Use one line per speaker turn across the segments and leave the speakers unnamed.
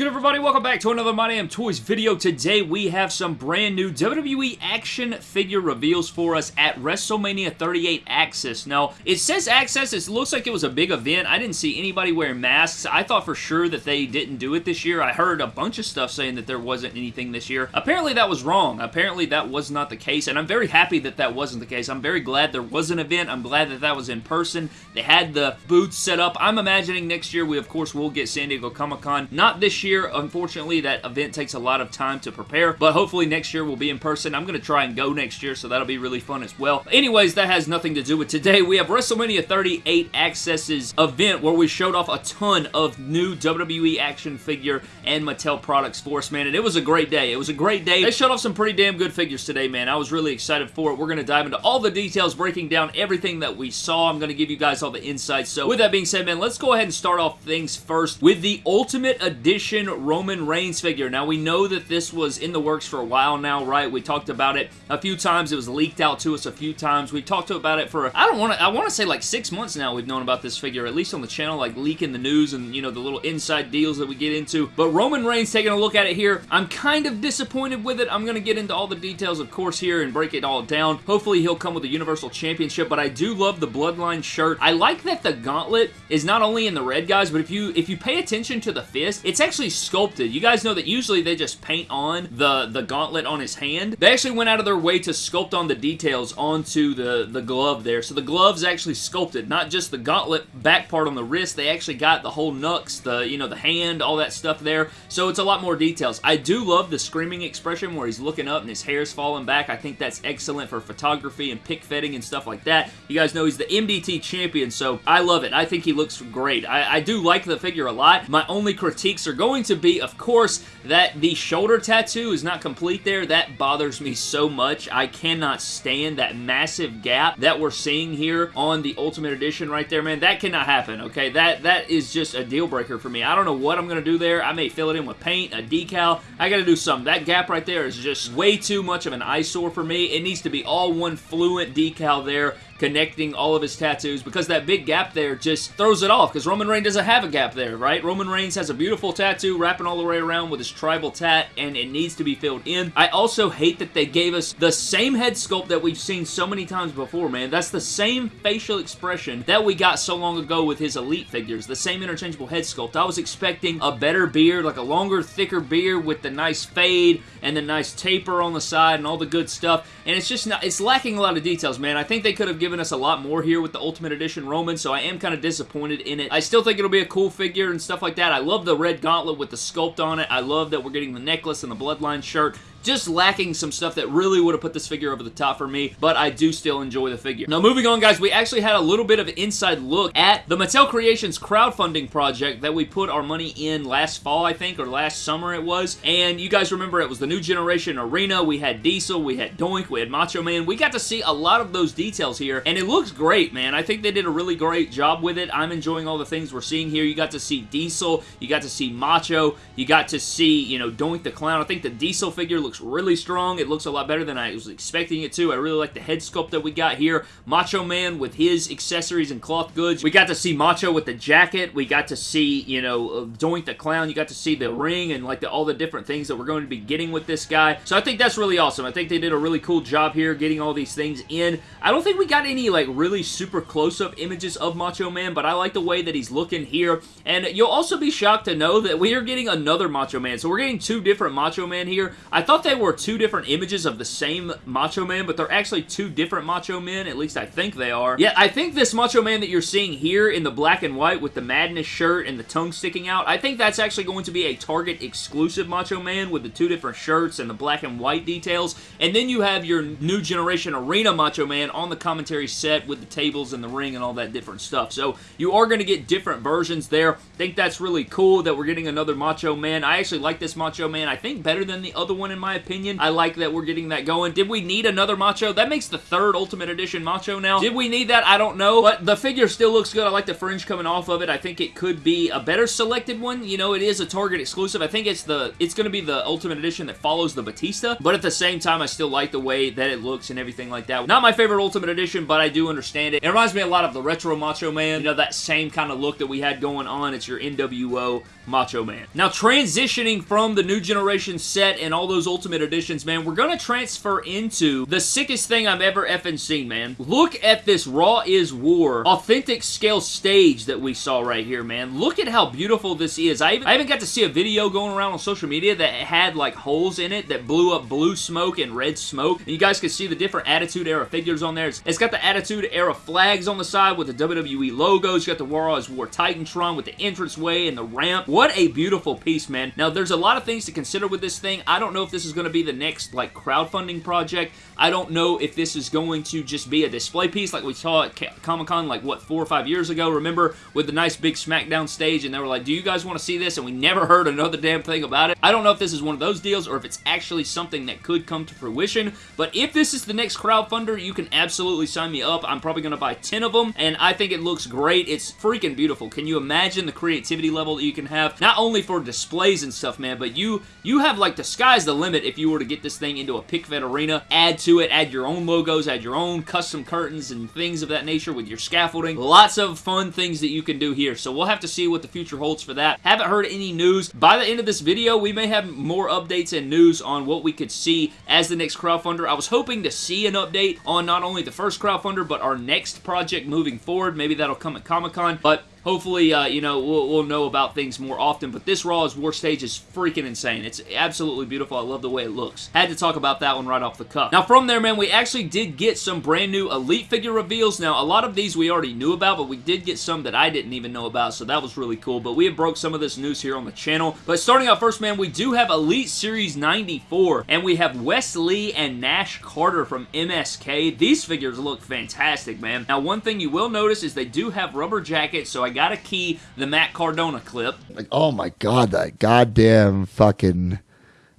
good everybody? Welcome back to another My Damn Toys video. Today we have some brand new WWE action figure reveals for us at WrestleMania 38 Access. Now, it says Access. It looks like it was a big event. I didn't see anybody wearing masks. I thought for sure that they didn't do it this year. I heard a bunch of stuff saying that there wasn't anything this year. Apparently that was wrong. Apparently that was not the case, and I'm very happy that that wasn't the case. I'm very glad there was an event. I'm glad that that was in person. They had the booths set up. I'm imagining next year we, of course, will get San Diego Comic-Con. Not this year. Unfortunately, that event takes a lot of time to prepare, but hopefully next year we'll be in person. I'm going to try and go next year, so that'll be really fun as well. Anyways, that has nothing to do with today. We have WrestleMania 38 Accesses event where we showed off a ton of new WWE action figure and Mattel products for us, man, and it was a great day. It was a great day. They showed off some pretty damn good figures today, man. I was really excited for it. We're going to dive into all the details, breaking down everything that we saw. I'm going to give you guys all the insights. So with that being said, man, let's go ahead and start off things first with the Ultimate Edition Roman Reigns figure. Now, we know that this was in the works for a while now, right? We talked about it a few times. It was leaked out to us a few times. We talked about it for, I don't want to, I want to say like six months now we've known about this figure, at least on the channel, like leaking the news and, you know, the little inside deals that we get into. But Roman Reigns taking a look at it here, I'm kind of disappointed with it. I'm going to get into all the details, of course, here and break it all down. Hopefully, he'll come with a Universal Championship, but I do love the Bloodline shirt. I like that the gauntlet is not only in the red, guys, but if you if you pay attention to the fist, it's actually sculpted. You guys know that usually they just paint on the, the gauntlet on his hand. They actually went out of their way to sculpt on the details onto the, the glove there. So the glove's actually sculpted, not just the gauntlet back part on the wrist. They actually got the whole knucks, the, you know, the hand, all that stuff there. So it's a lot more details. I do love the screaming expression where he's looking up and his hair's falling back. I think that's excellent for photography and pick fetting and stuff like that. You guys know he's the MDT champion, so I love it. I think he looks great. I, I do like the figure a lot. My only critiques are going to be, of course, that the shoulder tattoo is not complete there. That bothers me so much. I cannot stand that massive gap that we're seeing here on the Ultimate Edition right there, man. That cannot happen, okay? That That is just a deal breaker for me. I don't know what I'm going to do there. I may fill it in with paint, a decal. I got to do something. That gap right there is just way too much of an eyesore for me. It needs to be all one fluent decal there connecting all of his tattoos because that big gap there just throws it off because Roman Reigns doesn't have a gap there, right? Roman Reigns has a beautiful tattoo wrapping all the way around with his tribal tat and it needs to be filled in. I also hate that they gave us the same head sculpt that we've seen so many times before, man. That's the same facial expression that we got so long ago with his Elite figures, the same interchangeable head sculpt. I was expecting a better beard, like a longer, thicker beard with the nice fade and the nice taper on the side and all the good stuff, and it's just not, it's lacking a lot of details, man. I think they could have given us a lot more here with the Ultimate Edition Roman, so I am kind of disappointed in it. I still think it'll be a cool figure and stuff like that. I love the red gauntlet with the sculpt on it. I love that we're getting the necklace and the Bloodline shirt just lacking some stuff that really would have put this figure over the top for me, but I do still enjoy the figure. Now, moving on, guys, we actually had a little bit of inside look at the Mattel Creations crowdfunding project that we put our money in last fall, I think, or last summer it was, and you guys remember it was the New Generation Arena, we had Diesel, we had Doink, we had Macho Man, we got to see a lot of those details here, and it looks great, man. I think they did a really great job with it. I'm enjoying all the things we're seeing here. You got to see Diesel, you got to see Macho, you got to see, you know, Doink the Clown. I think the Diesel figure looks looks really strong. It looks a lot better than I was expecting it to. I really like the head sculpt that we got here. Macho Man with his accessories and cloth goods. We got to see Macho with the jacket. We got to see, you know, uh, Doink the Clown. You got to see the ring and like the, all the different things that we're going to be getting with this guy. So I think that's really awesome. I think they did a really cool job here getting all these things in. I don't think we got any like really super close-up images of Macho Man, but I like the way that he's looking here. And you'll also be shocked to know that we are getting another Macho Man. So we're getting two different Macho Man here. I thought they were two different images of the same Macho Man, but they're actually two different Macho Men. At least I think they are. Yeah, I think this Macho Man that you're seeing here in the black and white with the Madness shirt and the tongue sticking out, I think that's actually going to be a Target exclusive Macho Man with the two different shirts and the black and white details. And then you have your New Generation Arena Macho Man on the commentary set with the tables and the ring and all that different stuff. So you are going to get different versions there. I think that's really cool that we're getting another Macho Man. I actually like this Macho Man, I think, better than the other one in my my opinion. I like that we're getting that going. Did we need another Macho? That makes the third Ultimate Edition Macho now. Did we need that? I don't know, but the figure still looks good. I like the fringe coming off of it. I think it could be a better selected one. You know, it is a Target exclusive. I think it's the it's going to be the Ultimate Edition that follows the Batista, but at the same time, I still like the way that it looks and everything like that. Not my favorite Ultimate Edition, but I do understand it. It reminds me a lot of the retro Macho Man. You know, that same kind of look that we had going on. It's your NWO Macho Man. Now, transitioning from the new generation set and all those Ultimate Editions, man, we're going to transfer into the sickest thing I've ever effing seen, man. Look at this Raw is War authentic scale stage that we saw right here, man. Look at how beautiful this is. I even, I even got to see a video going around on social media that had like holes in it that blew up blue smoke and red smoke. And you guys can see the different Attitude Era figures on there. It's, it's got the Attitude Era flags on the side with the WWE logos. You got the Raw is War Titantron with the entranceway and the ramp. What a beautiful piece, man. Now, there's a lot of things to consider with this thing. I don't know if this is going to be the next like crowdfunding project. I don't know if this is going to just be a display piece like we saw at Comic-Con like, what, four or five years ago, remember, with the nice big SmackDown stage, and they were like, do you guys want to see this? And we never heard another damn thing about it. I don't know if this is one of those deals or if it's actually something that could come to fruition, but if this is the next crowdfunder, you can absolutely sign me up. I'm probably going to buy 10 of them, and I think it looks great. It's freaking beautiful. Can you imagine the creativity level that you can have? Not only for displays and stuff, man, but you, you have like the sky's the limit if you were to get this thing into a pick PickFed arena, add to it, add your own logos, add your own custom curtains and things of that nature with your scaffolding. Lots of fun things that you can do here. So we'll have to see what the future holds for that. Haven't heard any news. By the end of this video, we may have more updates and news on what we could see as the next crowdfunder. I was hoping to see an update on not only the first crowdfunder, but our next project moving forward. Maybe that'll come at Comic-Con, but Hopefully, uh, you know, we'll, we'll, know about things more often, but this Raw is War stage is freaking insane. It's absolutely beautiful. I love the way it looks. Had to talk about that one right off the cuff. Now, from there, man, we actually did get some brand new Elite figure reveals. Now, a lot of these we already knew about, but we did get some that I didn't even know about, so that was really cool. But we have broke some of this news here on the channel. But starting out first, man, we do have Elite Series 94, and we have Wes Lee and Nash Carter from MSK. These figures look fantastic, man. Now, one thing you will notice is they do have rubber jackets, so I got to key the Matt Cardona clip.
Like, oh my god, that goddamn fucking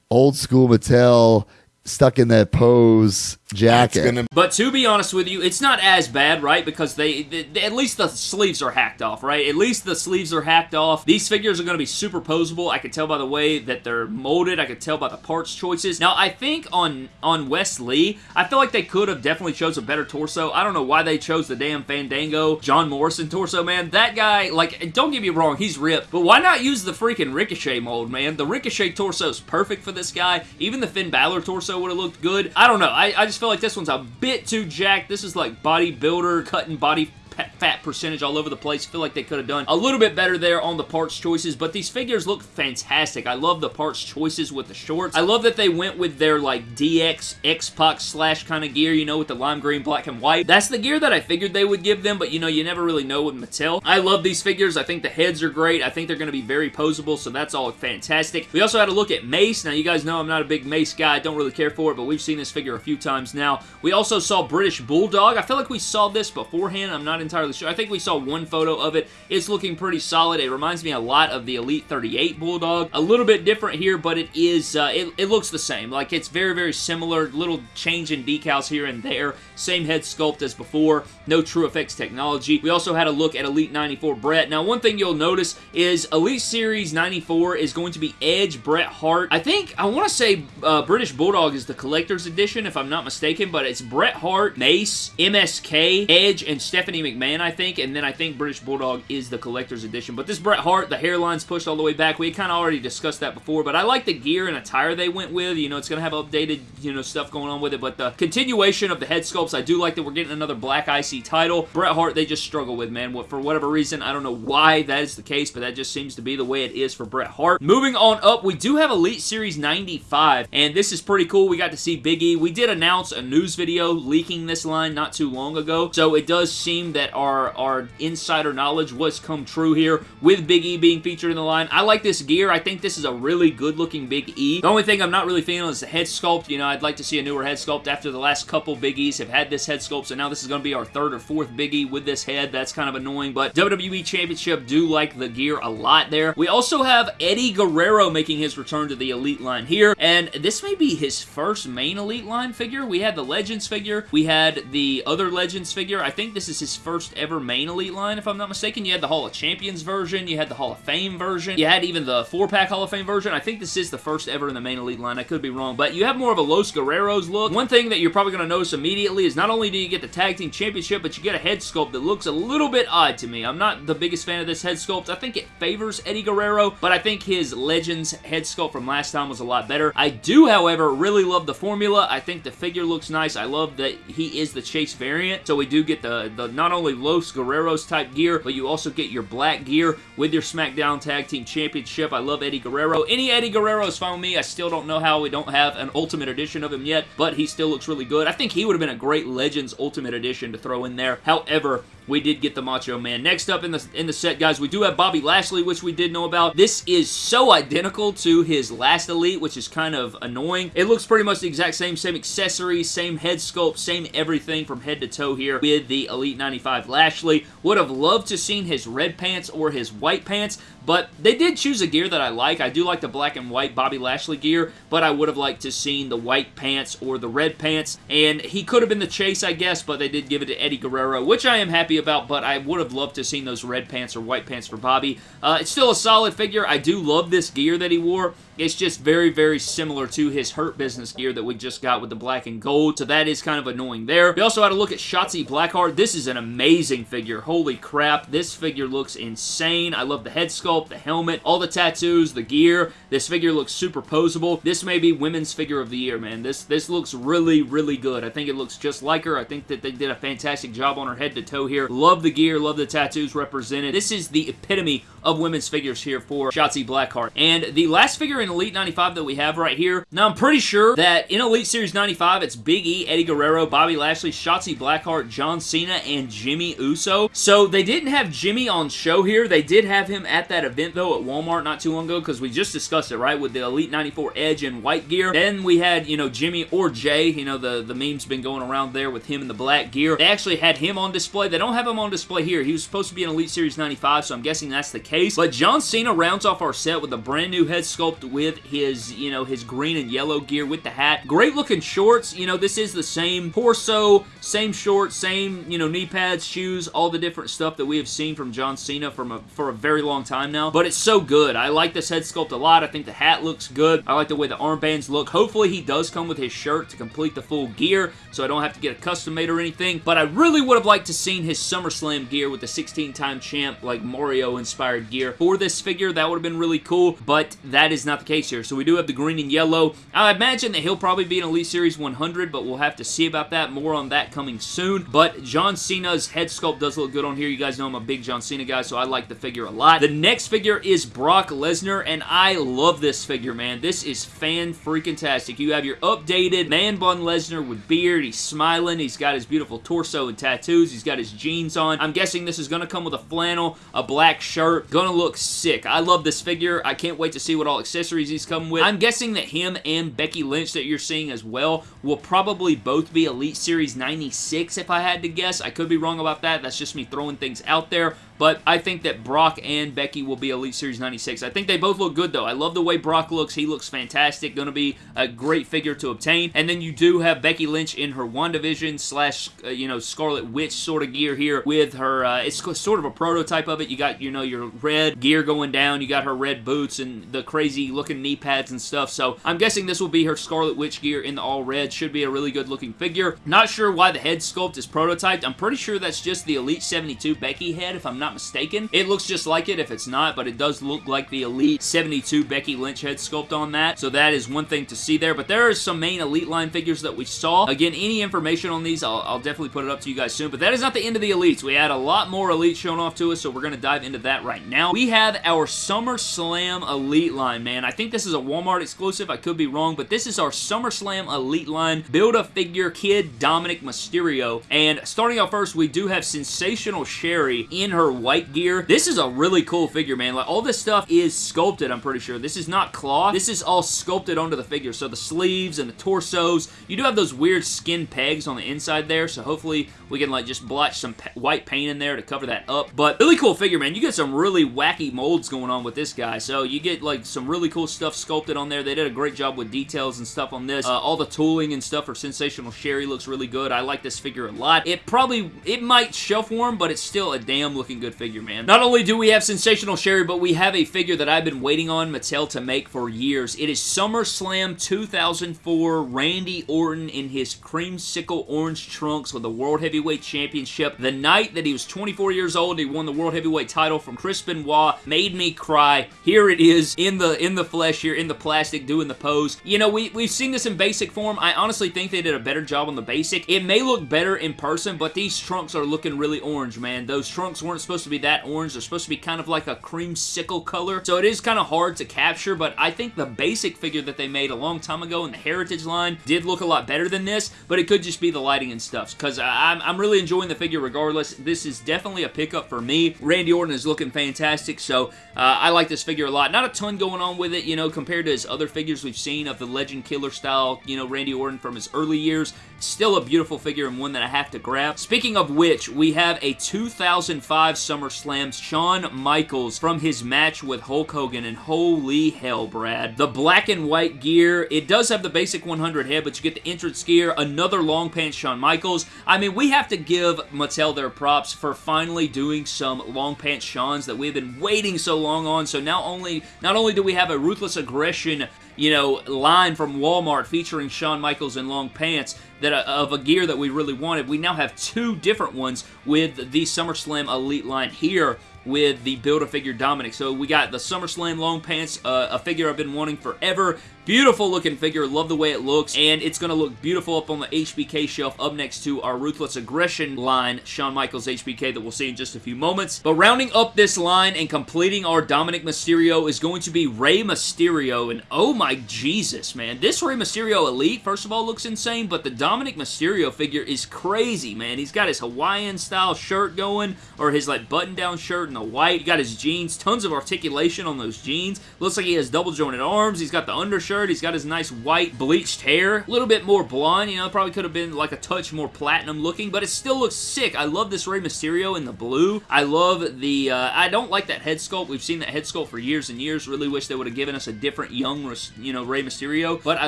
old school Mattel stuck in that pose jacket.
Gonna...
But to be honest with you, it's not as bad, right? Because they, they, at least the sleeves are hacked off, right? At least the sleeves are hacked off. These figures are going to be super posable. I can tell by the way that they're molded. I can tell by the parts choices. Now, I think on on Wes Lee, I feel like they could have definitely chose a better torso. I don't know why they chose the damn Fandango John Morrison torso, man. That guy, like, don't get me wrong, he's ripped, but why not use the freaking Ricochet mold, man? The Ricochet torso is perfect for this guy. Even the Finn Balor torso would have looked good. I don't know. I, I just feel like this one's a bit too jacked. This is like bodybuilder cutting body fat percentage all over the place. Feel like they could have done a little bit better there on the parts choices, but these figures look fantastic. I love the parts choices with the shorts. I love that they went with their like DX X-Pac slash kind of gear, you know, with the lime green, black, and white. That's the gear that I figured they would give them, but you know, you never really know with Mattel. I love these figures. I think the heads are great. I think they're going to be very posable, so that's all fantastic. We also had a look at Mace. Now, you guys know I'm not a big Mace guy. I don't really care for it, but we've seen this figure a few times now. We also saw British Bulldog. I feel like we saw this beforehand. I'm not entirely sure. I think we saw one photo of it. It's looking pretty solid. It reminds me a lot of the Elite 38 Bulldog. A little bit different here, but it is, uh, it, it looks the same. Like, it's very, very similar. Little change in decals here and there. Same head sculpt as before. No true effects technology. We also had a look at Elite 94 Bret. Now, one thing you'll notice is Elite Series 94 is going to be Edge Bret Hart. I think, I want to say uh, British Bulldog is the collector's edition, if I'm not mistaken, but it's Bret Hart, Mace, MSK, Edge, and Stephanie McMahon, I think, and then I think British Bulldog is the collector's edition. But this Bret Hart, the hairline's pushed all the way back. We kind of already discussed that before, but I like the gear and attire they went with. You know, it's going to have updated, you know, stuff going on with it, but the continuation of the head I do like that we're getting another Black IC title. Bret Hart, they just struggle with, man. For whatever reason, I don't know why that is the case, but that just seems to be the way it is for Bret Hart. Moving on up, we do have Elite Series 95, and this is pretty cool. We got to see Big E. We did announce a news video leaking this line not too long ago, so it does seem that our, our insider knowledge was come true here with Big E being featured in the line. I like this gear. I think this is a really good looking Big E. The only thing I'm not really feeling is the head sculpt. You know, I'd like to see a newer head sculpt after the last couple Big E's have had this head sculpt, so now this is going to be our third or fourth Big E with this head. That's kind of annoying, but WWE Championship do like the gear a lot there. We also have Eddie Guerrero making his return to the Elite line here, and this may be his first main Elite line figure. We had the Legends figure. We had the other Legends figure. I think this is his first ever main Elite line, if I'm not mistaken. You had the Hall of Champions version. You had the Hall of Fame version. You had even the four-pack Hall of Fame version. I think this is the first ever in the main Elite line. I could be wrong, but you have more of a Los Guerreros look. One thing that you're probably going to notice immediately is not only do you get the Tag Team Championship, but you get a head sculpt that looks a little bit odd to me. I'm not the biggest fan of this head sculpt. I think it favors Eddie Guerrero, but I think his Legends head sculpt from last time was a lot better. I do, however, really love the formula. I think the figure looks nice. I love that he is the Chase variant, so we do get the, the not only Los Guerreros type gear, but you also get your black gear with your SmackDown Tag Team Championship. I love Eddie Guerrero. Any Eddie Guerrero is fine with me. I still don't know how we don't have an Ultimate Edition of him yet, but he still looks really good. I think he would have been a great Legends Ultimate Edition to throw in there. However, we did get the Macho Man. Next up in the in the set, guys, we do have Bobby Lashley, which we did know about. This is so identical to his last Elite, which is kind of annoying. It looks pretty much the exact same, same accessories, same head sculpt, same everything from head to toe here with the Elite 95 Lashley. Would have loved to seen his red pants or his white pants, but they did choose a gear that I like. I do like the black and white Bobby Lashley gear, but I would have liked to seen the white pants or the red pants, and he could have been the chase, I guess, but they did give it to Eddie Guerrero, which I am happy about, but I would have loved to have seen those red pants or white pants for Bobby. Uh, it's still a solid figure. I do love this gear that he wore. It's just very, very similar to his Hurt Business gear that we just got with the black and gold, so that is kind of annoying there. We also had a look at Shotzi Blackheart. This is an amazing figure. Holy crap. This figure looks insane. I love the head sculpt, the helmet, all the tattoos, the gear. This figure looks super posable. This may be women's figure of the year, man. This, this looks really, really good. I think it looks just like her. I think that they did a fantastic job on her head to toe here. Love the gear, love the tattoos represented. This is the epitome of women's figures here for Shotzi Blackheart. And the last figure in Elite 95 that we have right here, now I'm pretty sure that in Elite Series 95, it's Big E, Eddie Guerrero, Bobby Lashley, Shotzi Blackheart, John Cena, and Jimmy Uso. So they didn't have Jimmy on show here. They did have him at that event, though, at Walmart not too long ago, because we just discussed it, right, with the Elite 94 Edge in white gear. Then we had, you know, Jimmy or Jay, you know, the, the meme's been going around there with him in the black gear. They actually had him on display. They don't have him on display here. He was supposed to be in Elite Series 95, so I'm guessing that's the case. But John Cena rounds off our set with a brand new head sculpt with his, you know, his green and yellow gear with the hat. Great looking shorts. You know, this is the same torso, same shorts, same, you know, knee pads, shoes, all the different stuff that we have seen from John Cena from a, for a very long time now. But it's so good. I like this head sculpt a lot. I think the hat looks good. I like the way the armbands look. Hopefully he does come with his shirt to complete the full gear so I don't have to get a custom made or anything. But I really would have liked to seen his SummerSlam gear with the 16-time champ like Mario inspired gear for this figure. That would have been really cool, but that is not the case here. So we do have the green and yellow. I imagine that he'll probably be in Elite Series 100, but we'll have to see about that. More on that coming soon. But John Cena's head sculpt does look good on here. You guys know I'm a big John Cena guy, so I like the figure a lot. The next figure is Brock Lesnar, and I love this figure, man. This is fan-freaking-tastic. You have your updated man bun Lesnar with beard. He's smiling. He's got his beautiful torso and tattoos. He's got his jeans on. I'm guessing this is going to come with a flannel, a black shirt. Gonna look sick. I love this figure. I can't wait to see what all accessories he's coming with. I'm guessing that him and Becky Lynch that you're seeing as well will probably both be Elite Series 96 if I had to guess. I could be wrong about that. That's just me throwing things out there. But I think that Brock and Becky will be Elite Series 96. I think they both look good, though. I love the way Brock looks. He looks fantastic. Going to be a great figure to obtain. And then you do have Becky Lynch in her WandaVision slash, uh, you know, Scarlet Witch sort of gear here with her, uh, it's sort of a prototype of it. You got, you know, your red gear going down. You got her red boots and the crazy looking knee pads and stuff. So I'm guessing this will be her Scarlet Witch gear in the all red. Should be a really good looking figure. Not sure why the head sculpt is prototyped. I'm pretty sure that's just the Elite 72 Becky head, if I'm not not mistaken. It looks just like it if it's not, but it does look like the Elite 72 Becky Lynch head sculpt on that, so that is one thing to see there, but there are some main Elite line figures that we saw. Again, any information on these, I'll, I'll definitely put it up to you guys soon, but that is not the end of the Elites. We had a lot more Elites shown off to us, so we're going to dive into that right now. We have our SummerSlam Elite line, man. I think this is a Walmart exclusive. I could be wrong, but this is our SummerSlam Elite line. Build-A-Figure Kid Dominic Mysterio. And starting out first, we do have Sensational Sherri in her white gear. This is a really cool figure, man. Like, all this stuff is sculpted, I'm pretty sure. This is not cloth. This is all sculpted onto the figure. So the sleeves and the torsos, you do have those weird skin pegs on the inside there, so hopefully we can, like, just blotch some white paint in there to cover that up. But really cool figure, man. You get some really wacky molds going on with this guy. So you get, like, some really cool stuff sculpted on there. They did a great job with details and stuff on this. Uh, all the tooling and stuff for Sensational Sherri looks really good. I like this figure a lot. It probably, it might shelf warm, but it's still a damn looking good figure, man. Not only do we have Sensational Sherri, but we have a figure that I've been waiting on Mattel to make for years. It is SummerSlam 2004 Randy Orton in his creamsicle orange trunks with the World Heavyweight Championship. The night that he was 24 years old, he won the World Heavyweight title from Chris Benoit. Made me cry. Here it is in the in the flesh here, in the plastic, doing the pose. You know, we, we've seen this in basic form. I honestly think they did a better job on the basic. It may look better in person, but these trunks are looking really orange, man. Those trunks weren't supposed to be that orange. They're supposed to be kind of like a creamsicle color. So it is kind of hard to capture, but I think the basic figure that they made a long time ago in the Heritage line did look a lot better than this, but it could just be the lighting and stuff, because I'm, I'm really enjoying the figure regardless. This is definitely a pickup for me. Randy Orton is looking fantastic, so uh, I like this figure a lot. Not a ton going on with it, you know, compared to his other figures we've seen of the Legend Killer style, you know, Randy Orton from his early years. Still a beautiful figure and one that I have to grab. Speaking of which, we have a 2005 SummerSlam Shawn Michaels from his match with Hulk Hogan, and holy hell, Brad. The black and white gear, it does have the basic 100 head, but you get the entrance gear, another long pants Shawn Michaels. I mean, we have to give Mattel their props for finally doing some long pants Shawns that we've been waiting so long on. So now only, not only do we have a Ruthless Aggression you know, line from Walmart featuring Shawn Michaels in long pants that uh, of a gear that we really wanted. We now have two different ones with the SummerSlam Elite line here with the Build-A-Figure Dominic. So we got the SummerSlam long pants, uh, a figure I've been wanting forever. Beautiful looking figure. Love the way it looks. And it's going to look beautiful up on the HBK shelf up next to our Ruthless Aggression line, Shawn Michaels HBK that we'll see in just a few moments. But rounding up this line and completing our Dominic Mysterio is going to be Rey Mysterio. And oh my Jesus, man. This Rey Mysterio Elite, first of all, looks insane. But the Dominic Mysterio figure is crazy, man. He's got his Hawaiian style shirt going or his like button down shirt in the white. He got his jeans. Tons of articulation on those jeans. Looks like he has double jointed arms. He's got the undershirt. He's got his nice white bleached hair. A little bit more blonde, you know, probably could have been like a touch more platinum looking, but it still looks sick. I love this Rey Mysterio in the blue. I love the, uh, I don't like that head sculpt. We've seen that head sculpt for years and years. Really wish they would have given us a different young, you know, Rey Mysterio, but I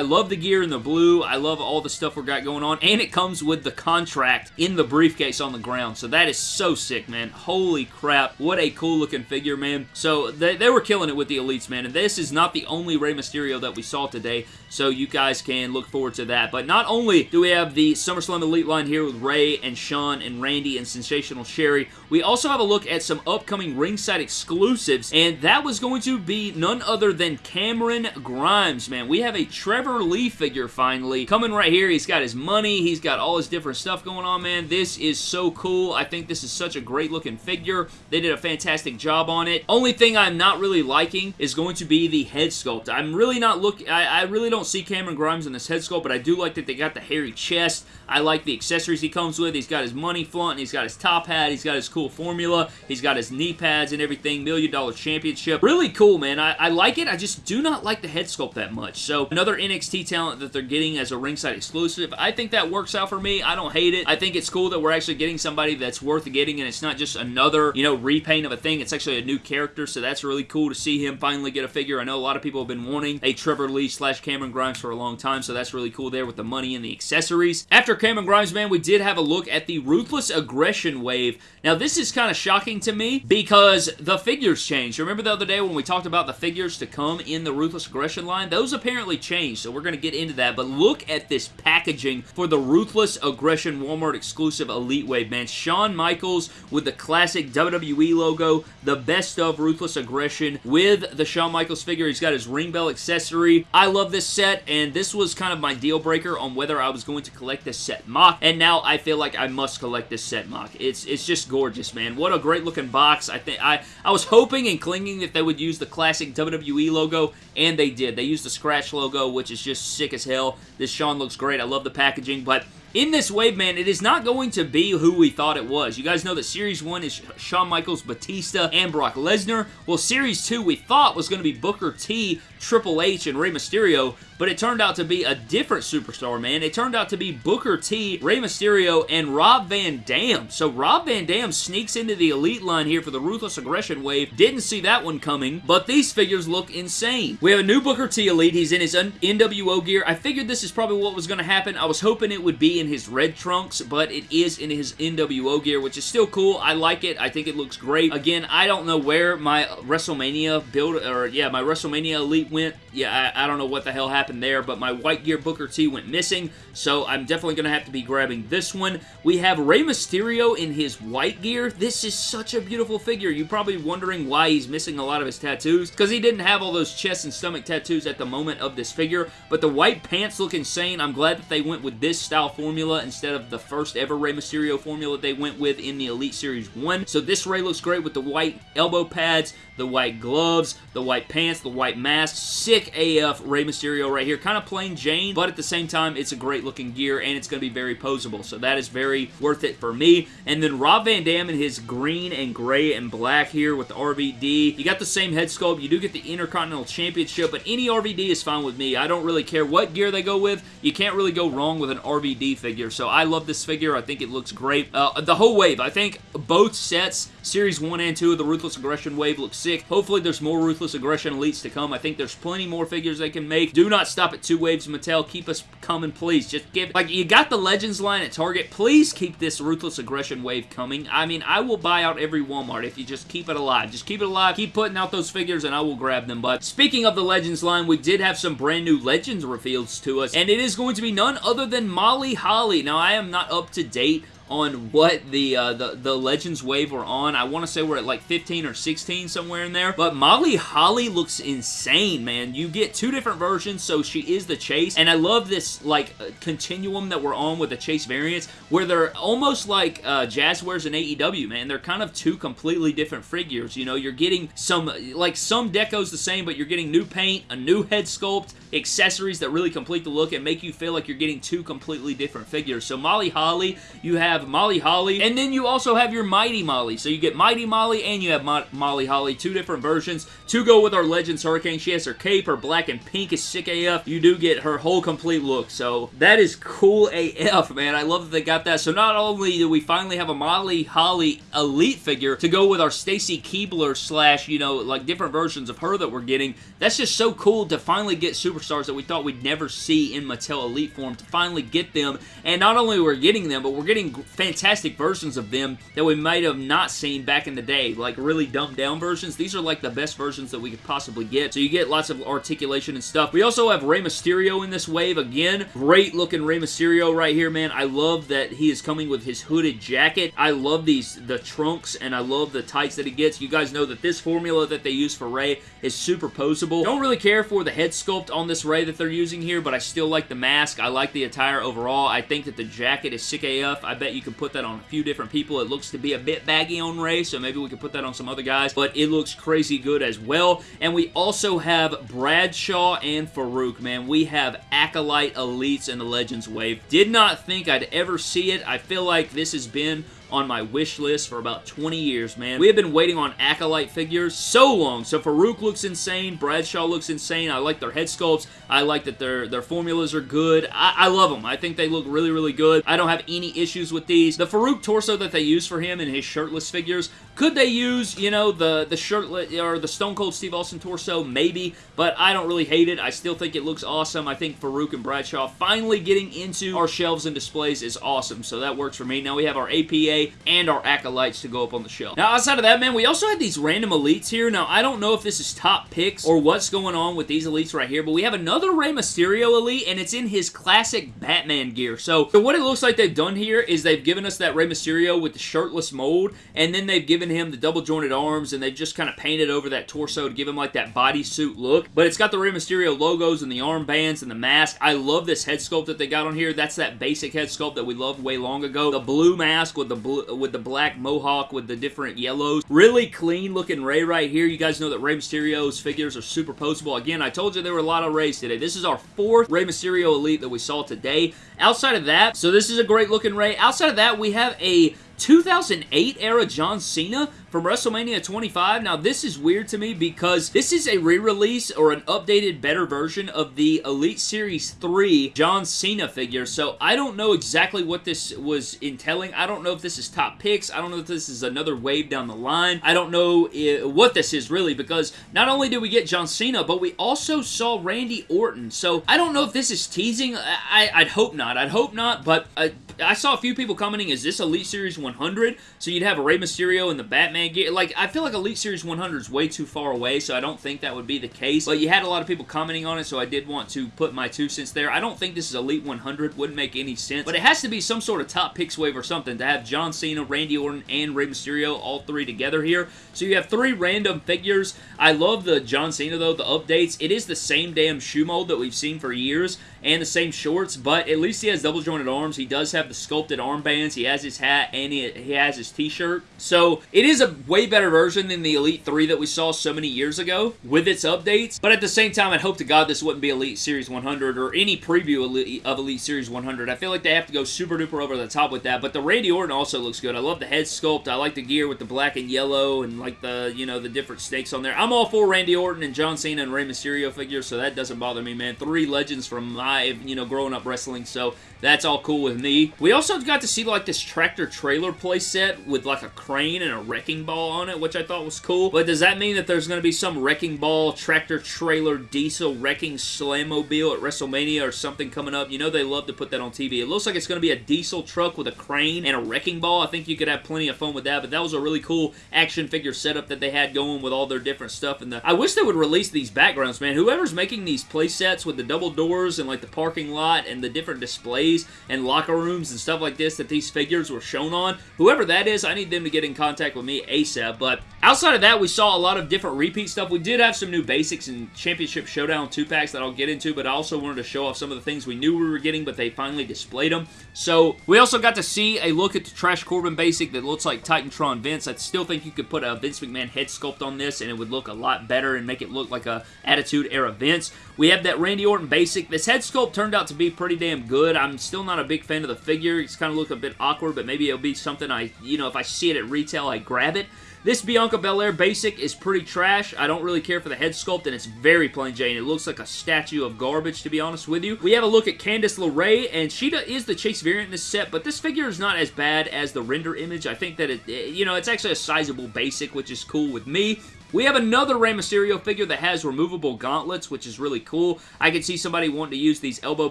love the gear in the blue. I love all the stuff we got going on, and it comes with the contract in the briefcase on the ground, so that is so sick, man. Holy crap. What a cool looking figure, man. So they, they were killing it with the Elites, man, and this is not the only Rey Mysterio that we saw today, so you guys can look forward to that. But not only do we have the SummerSlam Elite line here with Rey and Shawn and Randy and Sensational Sherri, we also have a look at some upcoming ringside exclusives, and that was going to be none other than Cameron Grimes, man. We have a Trevor Lee figure finally coming right here. He's got his money. He's got all his different stuff going on, man. This is so cool. I think this is such a great looking figure. They did a fantastic job on it. Only thing I'm not really liking is going to be the head sculpt. I'm really not looking I, I really don't see Cameron Grimes in this head sculpt, but I do like that they got the hairy chest. I like the accessories he comes with. He's got his money flaunt, he's got his top hat, he's got his cool formula, he's got his knee pads and everything, Million Dollar Championship. Really cool, man. I, I like it. I just do not like the head sculpt that much. So another NXT talent that they're getting as a ringside exclusive. I think that works out for me. I don't hate it. I think it's cool that we're actually getting somebody that's worth getting and it's not just another, you know, repaint of a thing. It's actually a new character, so that's really cool to see him finally get a figure. I know a lot of people have been wanting a Trevor Lee slash Cameron Grimes for a long time, so that's really cool there with the money and the accessories. After Cameron Grimes, man, we did have a look at the Ruthless Aggression Wave. Now, this is kind of shocking to me because the figures changed. Remember the other day when we talked about the figures to come in the Ruthless Aggression line? Those apparently changed, so we're going to get into that, but look at this packaging for the Ruthless Aggression Walmart exclusive Elite Wave, man. Shawn Michaels with the classic WWE logo, the best of Ruthless Aggression with the Shawn Michaels figure. He's got his ring bell accessory. I love this set, and this was kind of my deal breaker on whether I was going to collect this set mock, and now I feel like I must collect this set mock. It's it's just gorgeous, man. What a great looking box. I think I, I was hoping and clinging that they would use the classic WWE logo, and they did. They used the scratch logo, which is just sick as hell. This Shawn looks great. I love the packaging, but in this wave, man, it is not going to be who we thought it was. You guys know that Series 1 is Shawn Michaels, Batista, and Brock Lesnar. Well, Series 2 we thought was going to be Booker T, Triple H, and Rey Mysterio, but it turned out to be a different superstar, man. It turned out to be Booker T, Rey Mysterio, and Rob Van Dam. So Rob Van Dam sneaks into the Elite line here for the Ruthless Aggression Wave. Didn't see that one coming, but these figures look insane. We have a new Booker T Elite. He's in his NWO gear. I figured this is probably what was going to happen. I was hoping it would be in his red trunks, but it is in his NWO gear, which is still cool. I like it. I think it looks great. Again, I don't know where my WrestleMania build, or yeah, my WrestleMania Elite went. Yeah, I, I don't know what the hell happened there, but my white gear Booker T went missing, so I'm definitely going to have to be grabbing this one. We have Rey Mysterio in his white gear. This is such a beautiful figure. You're probably wondering why he's missing a lot of his tattoos, because he didn't have all those chest and stomach tattoos at the moment of this figure, but the white pants look insane. I'm glad that they went with this style formula instead of the first ever Rey Mysterio formula they went with in the Elite Series 1. So this Rey looks great with the white elbow pads, the white gloves, the white pants, the white mask. Sick AF Rey Mysterio right here. Kind of plain Jane, but at the same time, it's a great looking gear and it's going to be very posable. So that is very worth it for me. And then Rob Van Dam in his green and gray and black here with the RVD. You got the same head sculpt. You do get the Intercontinental Championship, but any RVD is fine with me. I don't really care what gear they go with. You can't really go wrong with an RVD figure. So I love this figure. I think it looks great. Uh, the whole wave. I think both sets, Series 1 and 2 of the Ruthless Aggression wave look sick. Hopefully there's more Ruthless Aggression Elites to come. I think there's plenty more figures they can make. Do not stop at two waves, Mattel. Keep us coming, please. Just give... Like, you got the Legends line at Target. Please keep this Ruthless Aggression wave coming. I mean, I will buy out every Walmart if you just keep it alive. Just keep it alive. Keep putting out those figures and I will grab them. But speaking of the Legends line, we did have some brand new Legends reveals to us. And it is going to be none other than Molly Holly. Now, I am not up to date on what the, uh, the the Legends wave were on. I want to say we're at like 15 or 16 somewhere in there. But Molly Holly looks insane, man. You get two different versions, so she is the Chase. And I love this like uh, continuum that we're on with the Chase variants where they're almost like uh, Jazwares and AEW, man. They're kind of two completely different figures. You know, you're getting some, like some decos the same, but you're getting new paint, a new head sculpt, accessories that really complete the look and make you feel like you're getting two completely different figures. So Molly Holly, you have Molly Holly, and then you also have your Mighty Molly. So you get Mighty Molly and you have Mo Molly Holly, two different versions. To go with our Legends Hurricane, she has her cape, her black and pink is sick AF. You do get her whole complete look. So that is cool AF, man. I love that they got that. So not only do we finally have a Molly Holly Elite figure to go with our Stacy Keibler slash, you know, like different versions of her that we're getting, that's just so cool to finally get superstars that we thought we'd never see in Mattel Elite form, to finally get them. And not only we're getting them, but we're getting fantastic versions of them that we might have not seen back in the day, like really dumbed down versions. These are like the best versions that we could possibly get. So you get lots of articulation and stuff. We also have Rey Mysterio in this wave again. Great looking Rey Mysterio right here, man. I love that he is coming with his hooded jacket. I love these, the trunks, and I love the tights that he gets. You guys know that this formula that they use for Rey is super posable. Don't really care for the head sculpt on this Rey that they're using here, but I still like the mask. I like the attire overall. I think that the jacket is sick AF. I bet you can put that on a few different people. It looks to be a bit baggy on Rey, so maybe we can put that on some other guys, but it looks crazy good as well. And we also have Bradshaw and Faarooq, man. We have Acolyte Elites in the Legends Wave. Did not think I'd ever see it. I feel like this has been on my wish list for about 20 years, man. We have been waiting on Acolyte figures so long. So Faarooq looks insane. Bradshaw looks insane. I like their head sculpts. I like that their, their formulas are good. I, I love them. I think they look really, really good. I don't have any issues with these. The Faarooq torso that they use for him in his shirtless figures, could they use, you know, the, the shirtless, or the Stone Cold Steve Austin torso? Maybe, but I don't really hate it. I still think it looks awesome. I think Faarooq and Bradshaw finally getting into our shelves and displays is awesome, so that works for me. Now we have our APA and our Acolytes to go up on the shelf. Now, outside of that, man, we also had these random Elites here. Now, I don't know if this is top picks or what's going on with these Elites right here, but we have another Rey Mysterio Elite, and it's in his classic Batman gear. So, so what it looks like they've done here is they've given us that Rey Mysterio with the shirtless mold, and then they've given him the double jointed arms, and they've just kind of painted over that torso to give him like that bodysuit look. But it's got the Rey Mysterio logos and the armbands and the mask. I love this head sculpt that they got on here. That's that basic head sculpt that we loved way long ago. The blue mask with the blue with the black mohawk with the different yellows. Really clean looking Rey right here. You guys know that Rey Mysterio's figures are superposable. Again, I told you there were a lot of Reys today. This is our fourth Rey Mysterio Elite that we saw today. Outside of that, so this is a great looking Rey. Outside of that, we have a 2008 era John Cena from WrestleMania 25. Now, this is weird to me because this is a re-release or an updated, better version of the Elite Series 3 John Cena figure, so I don't know exactly what this was entailing. I don't know if this is top picks. I don't know if this is another wave down the line. I don't know uh, what this is really because not only did we get John Cena, but we also saw Randy Orton, so I don't know if this is teasing. I, would hope not. I'd hope not, but uh, I saw a few people commenting, is this Elite Series 100? So you'd have a Rey Mysterio in the Batman gear. Like, I feel like Elite Series 100 is way too far away, so I don't think that would be the case. But you had a lot of people commenting on it, so I did want to put my two cents there. I don't think this is Elite 100. Wouldn't make any sense. But it has to be some sort of top picks wave or something to have John Cena, Randy Orton, and Rey Mysterio all three together here. So you have three random figures. I love the John Cena, though, the updates. It is the same damn shoe mold that we've seen for years and the same shorts, but at least he has double jointed arms. He does have the sculpted armbands. He has his hat and he, he has his t-shirt. So it is a way better version than the Elite 3 that we saw so many years ago with its updates. But at the same time, I'd hope to God this wouldn't be Elite Series 100 or any preview of Elite Series 100. I feel like they have to go super duper over the top with that. But the Randy Orton also looks good. I love the head sculpt. I like the gear with the black and yellow and like the, you know, the different stakes on there. I'm all for Randy Orton and John Cena and Rey Mysterio figures, so that doesn't bother me, man. Three legends from my, you know, growing up wrestling, so that's all cool with me. We also got to see like this tractor trailer playset with like a crane and a wrecking ball on it, which I thought was cool. But does that mean that there's going to be some wrecking ball, tractor trailer, diesel wrecking slammobile at WrestleMania or something coming up? You know they love to put that on TV. It looks like it's going to be a diesel truck with a crane and a wrecking ball. I think you could have plenty of fun with that, but that was a really cool action figure setup that they had going with all their different stuff. And the, I wish they would release these backgrounds, man. Whoever's making these playsets with the double doors and like the parking lot and the different displays and locker rooms and stuff like this that these figures were shown on, whoever that is, I need them to get in contact with me ASAP. But outside of that, we saw a lot of different repeat stuff. We did have some new basics and Championship Showdown 2-packs that I'll get into, but I also wanted to show off some of the things we knew we were getting, but they finally displayed them. So, we also got to see a look at the Trash Corbin basic that looks like Titantron Vince. I still think you could put a Vince McMahon head sculpt on this, and it would look a lot better and make it look like a Attitude Era Vince. We have that Randy Orton basic. This head sculpt turned out to be pretty damn good. I'm still not a big fan of the figure. It's kind of look a bit awkward, but maybe it'll be something I, you know, if I see it at retail, I grab it. This Bianca Belair basic is pretty trash. I don't really care for the head sculpt, and it's very plain Jane. It looks like a statue of garbage, to be honest with you. We have a look at Candice LeRae, and she is the Chase variant in this set, but this figure is not as bad as the render image. I think that it, you know, it's actually a sizable basic, which is cool with me. We have another Rey Mysterio figure that has removable gauntlets, which is really cool. I could see somebody wanting to use these elbow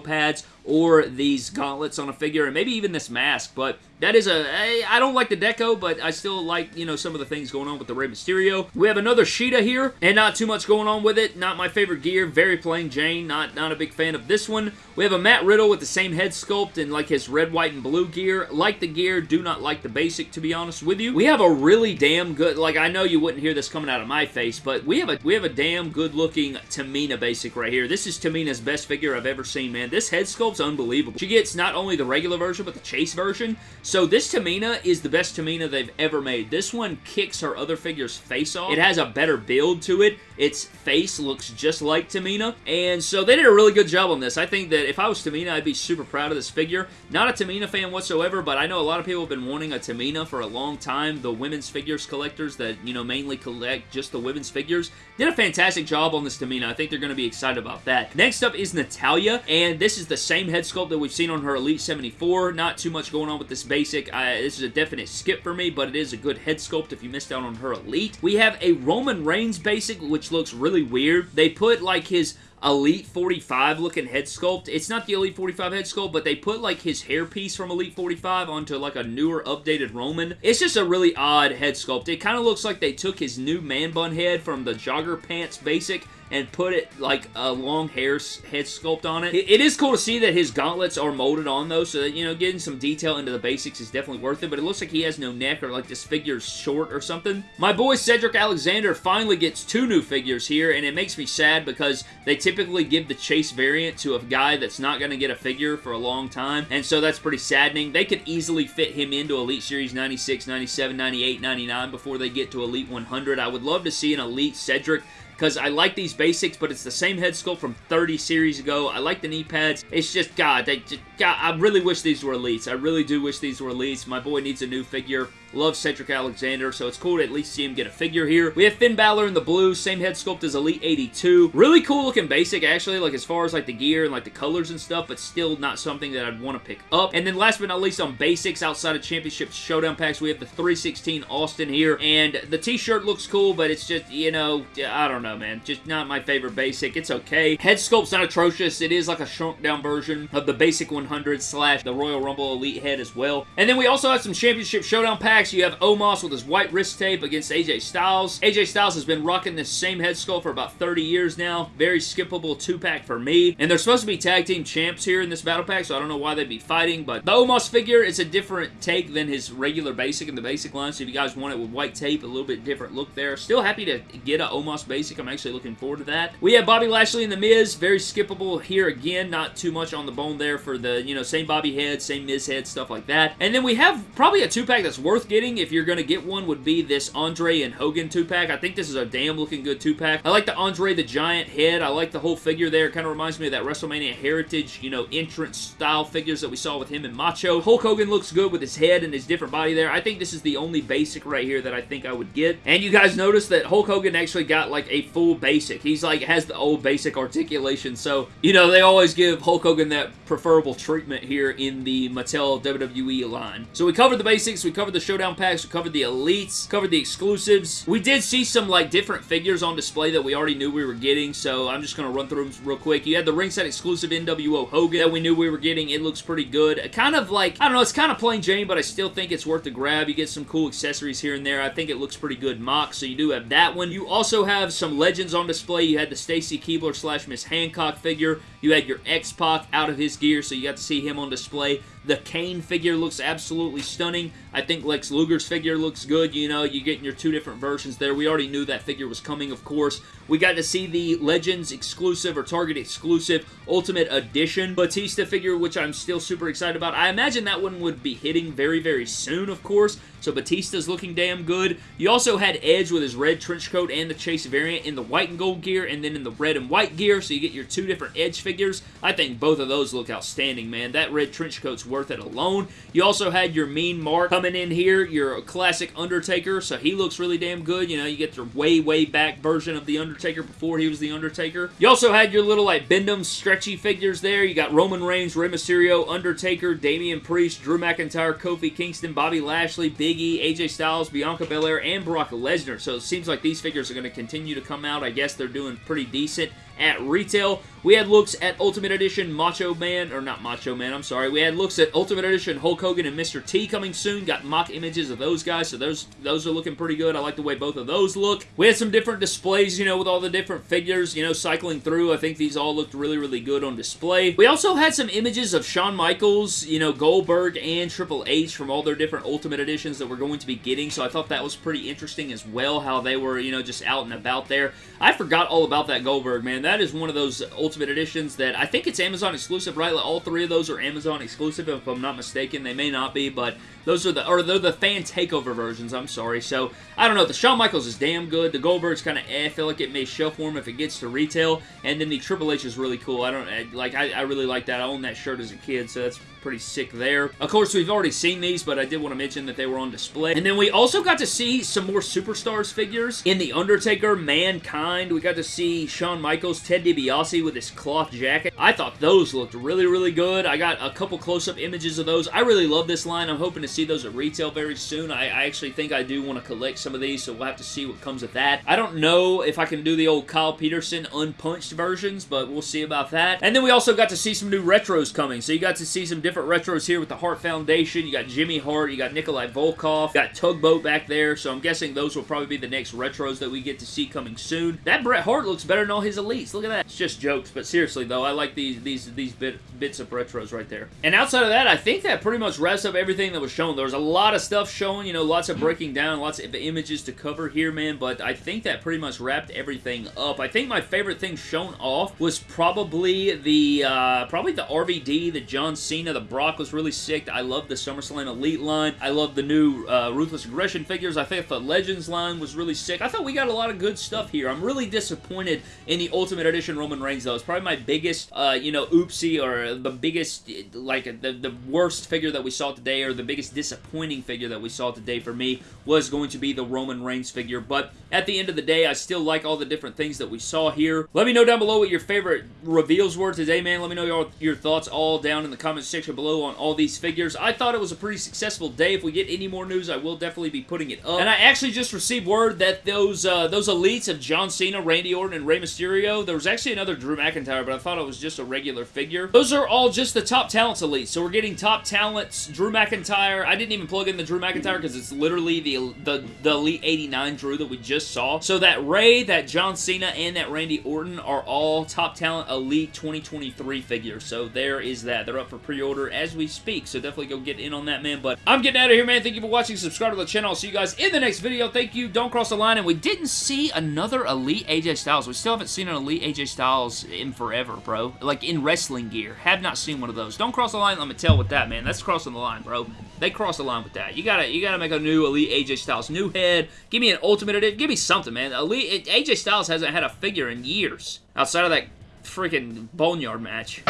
pads or these gauntlets on a figure, and maybe even this mask, but that is a. I don't like the deco, but I still like, you know, some of the things going on with the Rey Mysterio. We have another Sheeta here, and not too much going on with it. Not my favorite gear. Very plain Jane. Not, not a big fan of this one. We have a Matt Riddle with the same head sculpt and like his red, white, and blue gear. Like the gear, do not like the basic, to be honest with you. We have a really damn good, like I know you wouldn't hear this coming out of my face, but we have a we have a damn good looking Tamina basic right here. This is Tamina's best figure I've ever seen, man. This head sculpt's unbelievable. She gets not only the regular version, but the Chase version. So this Tamina is the best Tamina they've ever made. This one kicks her other figure's face off. It has a better build to it. Its face looks just like Tamina, and so they did a really good job on this. I think that if I was Tamina, I'd be super proud of this figure. Not a Tamina fan whatsoever, but I know a lot of people have been wanting a Tamina for a long time. The women's figures collectors that, you know, mainly collect just the women's figures did a fantastic job on this Tamina. I think they're going to be excited about that. Next up is Natalya, and this is the same same head sculpt that we've seen on her Elite 74. Not too much going on with this basic. I, this is a definite skip for me, but it is a good head sculpt if you missed out on her Elite. We have a Roman Reigns basic, which looks really weird. They put like his Elite 45 looking head sculpt. It's not the Elite 45 head sculpt, but they put like his hairpiece from Elite 45 onto like a newer updated Roman. It's just a really odd head sculpt. It kind of looks like they took his new man bun head from the jogger pants basic and put it like a long hair head sculpt on it. it is cool to see that his gauntlets are molded on though, so that, you know, getting some detail into the basics is definitely worth it, but it looks like he has no neck or like this figure's short or something. My boy Cedric Alexander finally gets two new figures here, and it makes me sad because they typically give the Chase variant to a guy that's not going to get a figure for a long time, and so that's pretty saddening. They could easily fit him into Elite Series 96, 97, 98, 99 before they get to Elite 100. I would love to see an Elite Cedric because I like these basics, but it's the same head sculpt from 30 series ago. I like the knee pads. It's just, God, they just, God, I really wish these were elites. I really do wish these were elites. My boy needs a new figure. Love Cedric Alexander, so it's cool to at least see him get a figure here. We have Finn Balor in the blue, same head sculpt as Elite 82. Really cool looking basic, actually, like as far as like the gear and like the colors and stuff, but still not something that I'd want to pick up. And then last but not least on basics, outside of Championship Showdown packs, we have the 316 Austin here, and the t-shirt looks cool, but it's just, you know, I don't know, man. Just not my favorite basic. It's okay. Head sculpt's not atrocious. It is like a shrunk down version of the basic 100 slash the Royal Rumble Elite head as well. And then we also have some Championship Showdown packs you have Omos with his white wrist tape against AJ Styles. AJ Styles has been rocking this same head sculpt for about 30 years now. Very skippable two-pack for me. And they're supposed to be tag team champs here in this battle pack, so I don't know why they'd be fighting, but the Omos figure is a different take than his regular basic in the basic line, so if you guys want it with white tape, a little bit different look there. Still happy to get a Omos basic. I'm actually looking forward to that. We have Bobby Lashley and The Miz. Very skippable here again. Not too much on the bone there for the, you know, same Bobby head, same Miz head, stuff like that. And then we have probably a two-pack that's worth getting if you're going to get one would be this Andre and Hogan 2-pack. I think this is a damn looking good 2-pack. I like the Andre the Giant head. I like the whole figure there. Kind of reminds me of that WrestleMania Heritage, you know, entrance style figures that we saw with him and Macho. Hulk Hogan looks good with his head and his different body there. I think this is the only basic right here that I think I would get. And you guys notice that Hulk Hogan actually got like a full basic. He's like, has the old basic articulation. So, you know, they always give Hulk Hogan that preferable treatment here in the Mattel WWE line. So we covered the basics, we covered the Showdown packs, we covered the Elites, covered the exclusives. We did see some like different figures on display that we already knew we were getting, so I'm just going to run through them real quick. You had the ringside exclusive NWO Hogan that we knew we were getting. It looks pretty good. Kind of like, I don't know, it's kind of plain Jane, but I still think it's worth the grab. You get some cool accessories here and there. I think it looks pretty good mock, so you do have that one. You also have some legends on display. You had the Stacy Keibler slash Miss Hancock figure. You had your X-Pac out of his gear, so you got to see him on display. The Kane figure looks absolutely stunning. I think Lex Luger's figure looks good. You know, you're getting your two different versions there. We already knew that figure was coming, of course. We got to see the Legends exclusive or Target exclusive Ultimate Edition Batista figure, which I'm still super excited about. I imagine that one would be hitting very, very soon, of course. So Batista's looking damn good. You also had Edge with his red trench coat and the Chase variant in the white and gold gear and then in the red and white gear. So you get your two different Edge figures. I think both of those look outstanding, man. That red trench coat's worth it alone. You also had your Mean Mark coming in here, your classic Undertaker. So he looks really damn good. You know, you get your way, way back version of the Undertaker before he was the Undertaker. You also had your little like Bend-Em stretchy figures there. You got Roman Reigns, Rey Mysterio, Undertaker, Damian Priest, Drew McIntyre, Kofi Kingston, Bobby Lashley, Big E, AJ Styles, Bianca Belair, and Brock Lesnar. So it seems like these figures are going to continue to come out. I guess they're doing pretty decent at retail. We had looks at Ultimate Edition Macho Man, or not Macho Man, I'm sorry. We had looks at Ultimate Edition Hulk Hogan and Mr. T coming soon. Got mock images of those guys, so those those are looking pretty good. I like the way both of those look. We had some different displays, you know, with all the different figures, you know, cycling through. I think these all looked really, really good on display. We also had some images of Shawn Michaels, you know, Goldberg, and Triple H from all their different Ultimate Editions that we're going to be getting, so I thought that was pretty interesting as well, how they were, you know, just out and about there. I forgot all about that Goldberg, man. That is one of those Ultimate Editions that I think it's Amazon exclusive, right? Like all three of those are Amazon exclusive, if I'm not mistaken. They may not be, but those are the, or they're the fan takeover versions, I'm sorry. So, I don't know. The Shawn Michaels is damn good. The Goldberg's kind of eh. I feel like it may shelf form if it gets to retail. And then the Triple H is really cool. I don't, like, I, I really like that. I owned that shirt as a kid, so that's pretty sick there. Of course, we've already seen these, but I did want to mention that they were on display. And then we also got to see some more Superstars figures in The Undertaker, Mankind. We got to see Shawn Michaels, Ted DiBiase with his cloth jacket. I thought those looked really, really good. I got a couple close-up images of those. I really love this line. I'm hoping to see those at retail very soon. I, I actually think I do want to collect some of these, so we'll have to see what comes of that. I don't know if I can do the old Kyle Peterson unpunched versions, but we'll see about that. And then we also got to see some new retros coming. So you got to see some different retros here with the Hart Foundation. You got Jimmy Hart. You got Nikolai Volkov. Got Tugboat back there. So I'm guessing those will probably be the next retros that we get to see coming soon. That Bret Hart looks better than all his elites. Look at that. It's just jokes, but seriously though, I like these these these bit, bits of retros right there. And outside of that, I think that pretty much wraps up everything that was shown. There was a lot of stuff shown, you know, lots of breaking down, lots of images to cover here, man, but I think that pretty much wrapped everything up. I think my favorite thing shown off was probably the uh, probably the RVD, the John Cena, the Brock was really sick. I love the SummerSlam Elite line. I love the new uh, Ruthless Aggression figures. I think the Legends line was really sick. I thought we got a lot of good stuff here. I'm really disappointed in the Ultimate Edition Roman Reigns, though. It's probably my biggest, uh, you know, oopsie or the biggest, like, the, the worst figure that we saw today or the biggest disappointing figure that we saw today for me was going to be the Roman Reigns figure. But at the end of the day, I still like all the different things that we saw here. Let me know down below what your favorite reveals were today, man. Let me know your, your thoughts all down in the comment section below on all these figures. I thought it was a pretty successful day. If we get any more news, I will definitely be putting it up. And I actually just received word that those uh, those elites of John Cena, Randy Orton, and Rey Mysterio, there was actually another Drew McIntyre, but I thought it was just a regular figure. Those are all just the top talents elite. So we're getting top talents, Drew McIntyre. I didn't even plug in the Drew McIntyre because it's literally the, the, the Elite 89 Drew that we just saw. So that Rey, that John Cena, and that Randy Orton are all top talent elite 2023 figures. So there is that. They're up for pre-order as we speak. So definitely go get in on that, man. But I'm getting out of here, man. Thank you for watching. Subscribe to the channel. I'll see you guys in the next video. Thank you. Don't cross the line. And we didn't see another Elite AJ Styles. We still haven't seen an Elite AJ Styles in forever, bro. Like in wrestling gear. Have not seen one of those. Don't cross the line. Let me tell with that, man. That's crossing the line, bro. They cross the line with that. You gotta, you gotta make a new Elite AJ Styles. New head. Give me an Ultimate Edition. Give me something, man. Elite AJ Styles hasn't had a figure in years. Outside of that freaking Boneyard match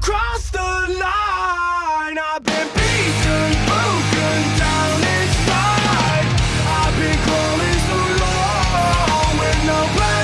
crossed the line I've been beaten, broken down inside. I've been crawling so long with no plan